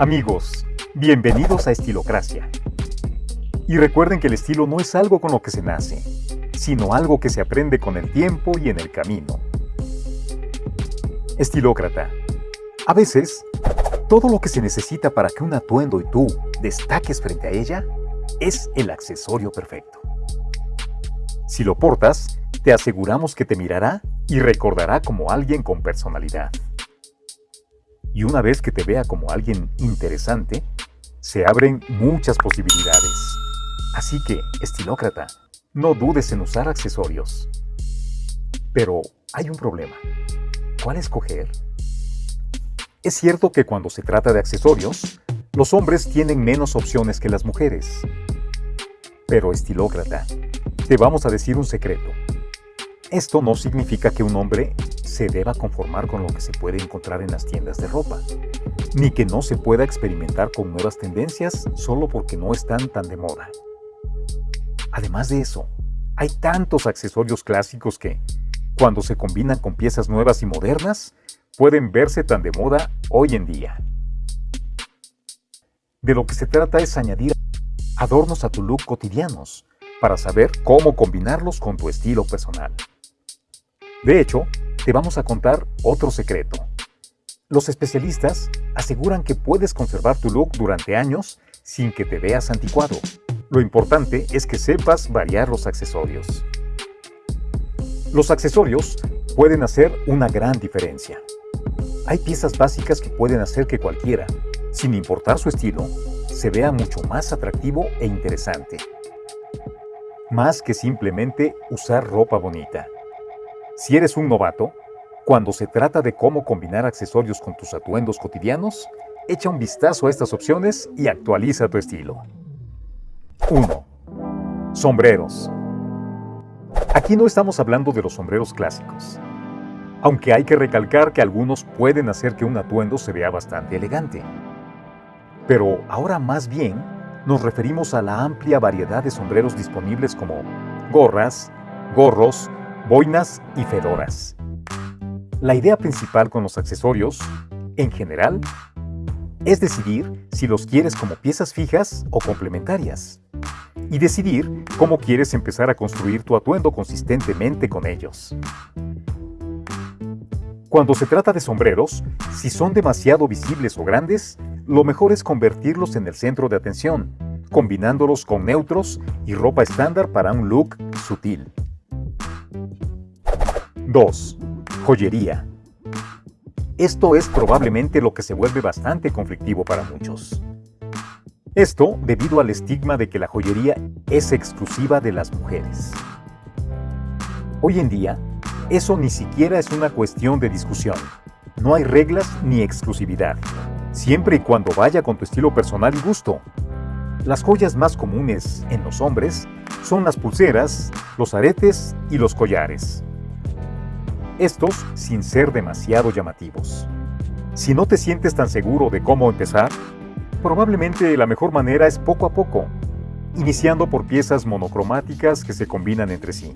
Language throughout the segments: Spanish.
Amigos, bienvenidos a Estilocracia. Y recuerden que el estilo no es algo con lo que se nace, sino algo que se aprende con el tiempo y en el camino. Estilócrata. A veces, todo lo que se necesita para que un atuendo y tú destaques frente a ella es el accesorio perfecto. Si lo portas, te aseguramos que te mirará y recordará como alguien con personalidad. Y una vez que te vea como alguien interesante, se abren muchas posibilidades. Así que, estilócrata, no dudes en usar accesorios. Pero hay un problema. ¿Cuál escoger? Es cierto que cuando se trata de accesorios, los hombres tienen menos opciones que las mujeres. Pero estilócrata, te vamos a decir un secreto. Esto no significa que un hombre se deba conformar con lo que se puede encontrar en las tiendas de ropa, ni que no se pueda experimentar con nuevas tendencias solo porque no están tan de moda. Además de eso, hay tantos accesorios clásicos que, cuando se combinan con piezas nuevas y modernas, pueden verse tan de moda hoy en día. De lo que se trata es añadir adornos a tu look cotidianos para saber cómo combinarlos con tu estilo personal. De hecho, te vamos a contar otro secreto. Los especialistas aseguran que puedes conservar tu look durante años sin que te veas anticuado. Lo importante es que sepas variar los accesorios. Los accesorios pueden hacer una gran diferencia. Hay piezas básicas que pueden hacer que cualquiera, sin importar su estilo, se vea mucho más atractivo e interesante. Más que simplemente usar ropa bonita. Si eres un novato, cuando se trata de cómo combinar accesorios con tus atuendos cotidianos, echa un vistazo a estas opciones y actualiza tu estilo. 1. Sombreros. Aquí no estamos hablando de los sombreros clásicos, aunque hay que recalcar que algunos pueden hacer que un atuendo se vea bastante elegante. Pero ahora más bien nos referimos a la amplia variedad de sombreros disponibles como gorras, gorros, boinas y fedoras. La idea principal con los accesorios, en general, es decidir si los quieres como piezas fijas o complementarias, y decidir cómo quieres empezar a construir tu atuendo consistentemente con ellos. Cuando se trata de sombreros, si son demasiado visibles o grandes, lo mejor es convertirlos en el centro de atención, combinándolos con neutros y ropa estándar para un look sutil. 2. Joyería. Esto es probablemente lo que se vuelve bastante conflictivo para muchos. Esto debido al estigma de que la joyería es exclusiva de las mujeres. Hoy en día, eso ni siquiera es una cuestión de discusión. No hay reglas ni exclusividad, siempre y cuando vaya con tu estilo personal y gusto. Las joyas más comunes en los hombres son las pulseras, los aretes y los collares estos sin ser demasiado llamativos. Si no te sientes tan seguro de cómo empezar, probablemente la mejor manera es poco a poco, iniciando por piezas monocromáticas que se combinan entre sí.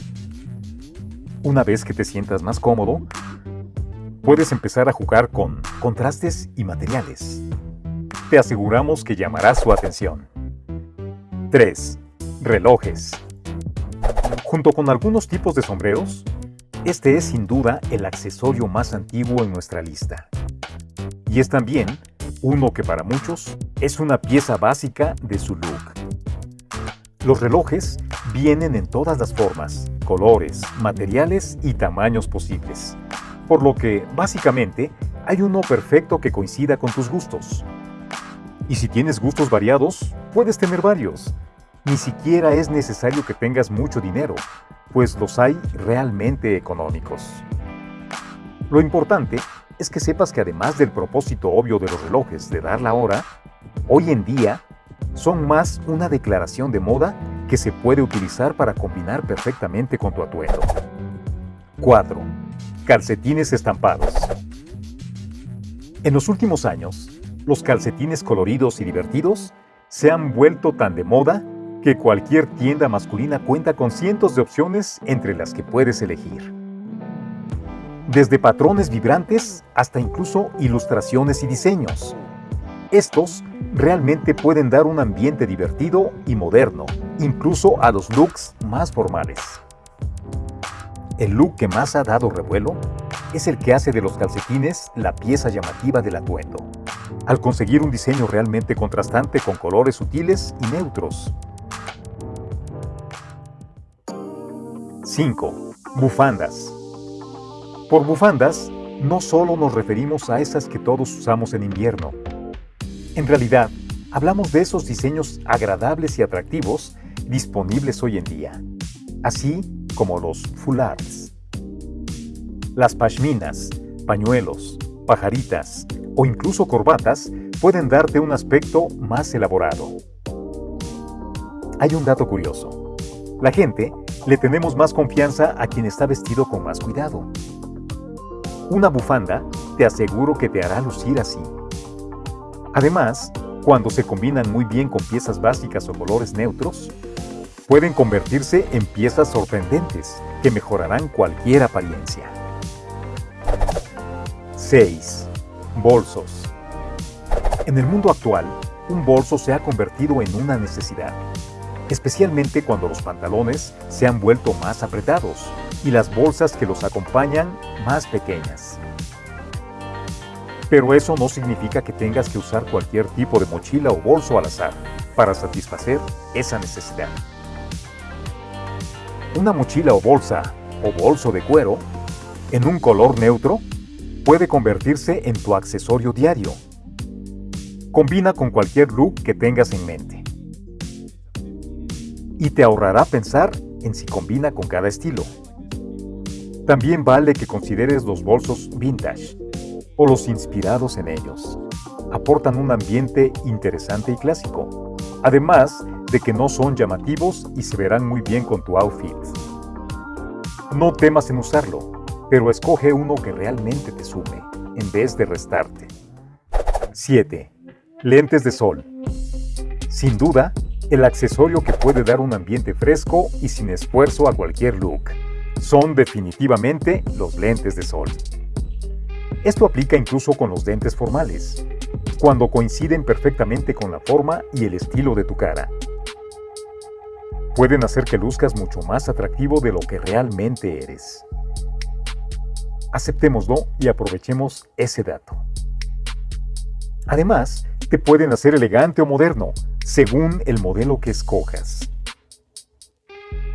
Una vez que te sientas más cómodo, puedes empezar a jugar con contrastes y materiales. Te aseguramos que llamará su atención. 3. Relojes. Junto con algunos tipos de sombreros, este es sin duda el accesorio más antiguo en nuestra lista. Y es también uno que para muchos es una pieza básica de su look. Los relojes vienen en todas las formas, colores, materiales y tamaños posibles, por lo que básicamente hay uno perfecto que coincida con tus gustos. Y si tienes gustos variados, puedes tener varios. Ni siquiera es necesario que tengas mucho dinero, pues los hay realmente económicos. Lo importante es que sepas que además del propósito obvio de los relojes de dar la hora, hoy en día son más una declaración de moda que se puede utilizar para combinar perfectamente con tu atuendo. 4. Calcetines estampados. En los últimos años, los calcetines coloridos y divertidos se han vuelto tan de moda que cualquier tienda masculina cuenta con cientos de opciones entre las que puedes elegir. Desde patrones vibrantes hasta incluso ilustraciones y diseños. Estos realmente pueden dar un ambiente divertido y moderno, incluso a los looks más formales. El look que más ha dado revuelo es el que hace de los calcetines la pieza llamativa del atuendo, al conseguir un diseño realmente contrastante con colores sutiles y neutros. 5. Bufandas. Por bufandas, no solo nos referimos a esas que todos usamos en invierno. En realidad, hablamos de esos diseños agradables y atractivos disponibles hoy en día, así como los foulards. Las pashminas, pañuelos, pajaritas o incluso corbatas pueden darte un aspecto más elaborado. Hay un dato curioso. La gente le tenemos más confianza a quien está vestido con más cuidado. Una bufanda te aseguro que te hará lucir así. Además, cuando se combinan muy bien con piezas básicas o colores neutros, pueden convertirse en piezas sorprendentes que mejorarán cualquier apariencia. 6. Bolsos. En el mundo actual, un bolso se ha convertido en una necesidad, especialmente cuando los pantalones se han vuelto más apretados y las bolsas que los acompañan más pequeñas. Pero eso no significa que tengas que usar cualquier tipo de mochila o bolso al azar para satisfacer esa necesidad. Una mochila o bolsa o bolso de cuero en un color neutro puede convertirse en tu accesorio diario. Combina con cualquier look que tengas en mente. Y te ahorrará pensar en si combina con cada estilo. También vale que consideres los bolsos vintage o los inspirados en ellos. Aportan un ambiente interesante y clásico, además de que no son llamativos y se verán muy bien con tu outfit. No temas en usarlo, pero escoge uno que realmente te sume, en vez de restarte. 7. Lentes de sol. Sin duda, el accesorio que puede dar un ambiente fresco y sin esfuerzo a cualquier look son definitivamente los lentes de sol. Esto aplica incluso con los lentes formales, cuando coinciden perfectamente con la forma y el estilo de tu cara. Pueden hacer que luzcas mucho más atractivo de lo que realmente eres. Aceptémoslo y aprovechemos ese dato. Además, te pueden hacer elegante o moderno, según el modelo que escojas.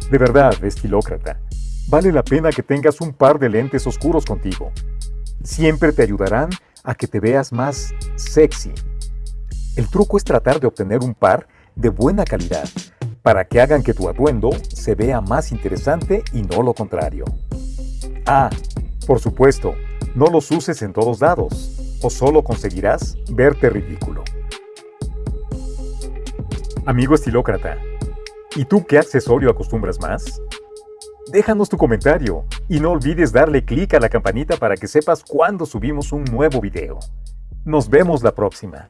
De verdad, estilócrata, vale la pena que tengas un par de lentes oscuros contigo. Siempre te ayudarán a que te veas más sexy. El truco es tratar de obtener un par de buena calidad para que hagan que tu atuendo se vea más interesante y no lo contrario. Ah, por supuesto, no los uses en todos lados o solo conseguirás verte ridículo. Amigo estilócrata, ¿y tú qué accesorio acostumbras más? Déjanos tu comentario y no olvides darle clic a la campanita para que sepas cuando subimos un nuevo video. Nos vemos la próxima.